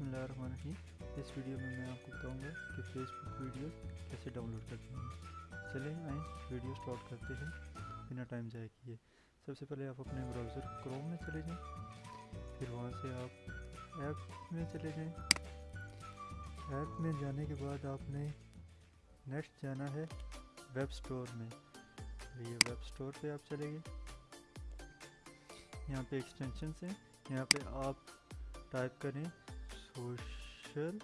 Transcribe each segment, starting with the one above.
बिस्मिल्लाहिर्रहमानिर्रहीम। इस वीडियो में मैं आपको बताऊँगा कि फेसबुक वीडियो कैसे डाउनलोड करते हैं। चलें आए वीडियो स्टार्ट करते हैं। बिना टाइम जाए किए। सबसे पहले आप अपने ब्राउज़र क्रोम में चले जाएँ। फिर वहाँ से आप ऐप में चले जाएँ। ऐप में जाने के बाद आपने नेक्स्ट जाना है वेब स्टोर में। ये वेब स्टोर पे आप चले गए यहाँ पे एक्सटेंशन से यहाँ पे आप टाइप करें सोशल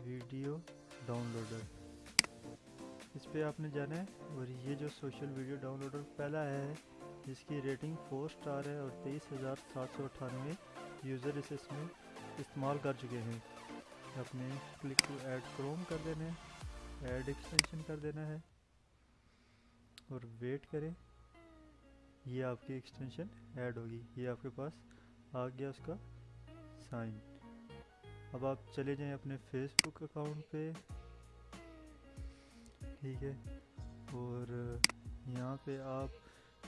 वीडियो डाउनलोडर। इस पे आपने जाना है और ये जो सोशल वीडियो डाउनलोडर पहला है जिसकी रेटिंग फोर स्टार है और तेईस हज़ार सात सौ अठानवे यूज़र इसे इसमें इस्तेमाल कर चुके हैं। अपने क्लिक टू ऐड क्रोम कर देना है, ऐड एक्सटेंशन कर देना है और वेट करें। ये आपकी एक्सटेंशन ऐड होगी, ये आपके पास आ गया उसका साइन। अब आप चले जाएँ अपने फेसबुक अकाउंट पे। ठीक है? और यहाँ पे आप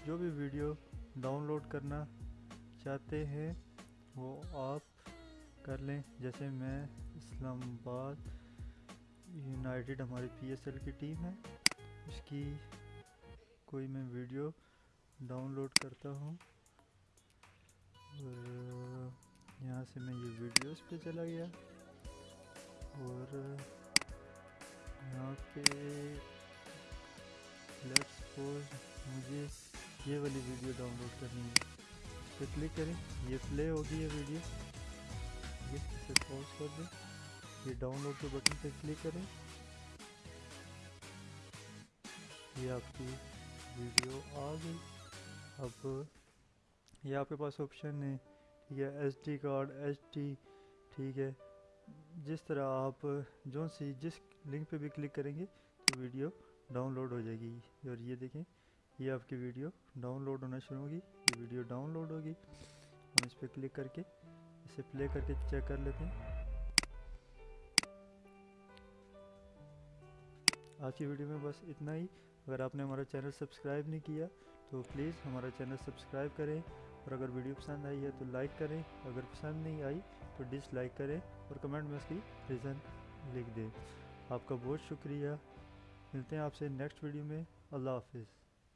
जो भी वीडियो डाउनलोड करना चाहते हैं, वो आप कर लें। जैसे मैं इस्लामाबाद यूनाइटेड हमारी पीएसएल की टीम है। उसकी कोई मैं वीडियो डाउनलोड करता हूँ। और यहाँ से मैं ये वीडियोस पे चला गया और यहाँ पे लेट्स सपोज़ मुझे ये वाली वीडियो डाउनलोड करनी है। पर क्लिक करें, ये प्ले होगी ये वीडियो। ये इसे पॉज कर दें। ये डाउनलोड के बटन पे क्लिक करें। ये आपकी वीडियो आ गई। अब ये आपके पास ऑप्शन है ठीक है S D card H D ठीक है। जिस तरह आप जो सी, जिस लिंक पे भी क्लिक करेंगे तो वीडियो डाउनलोड हो जाएगी। और ये देखें, ये आपकी वीडियो डाउनलोड होना शुरू होगी, ये वीडियो डाउनलोड होगी। हम इस पर क्लिक करके, इसे प्ले करके चेक कर लेते हैं। आज की वीडियो में बस इतना ही। अगर आपने हमारा चैनल सब्सक्राइब नहीं किया तो प्लीज़ हमारा चैनल सब्सक्राइब करें। और अगर वीडियो पसंद आई है तो लाइक करें, अगर पसंद नहीं आई तो डिसलाइक करें और कमेंट में उसकी रीज़न लिख दें। आपका बहुत शुक्रिया। मिलते हैं आपसे नेक्स्ट वीडियो में। अल्लाह हाफिज़।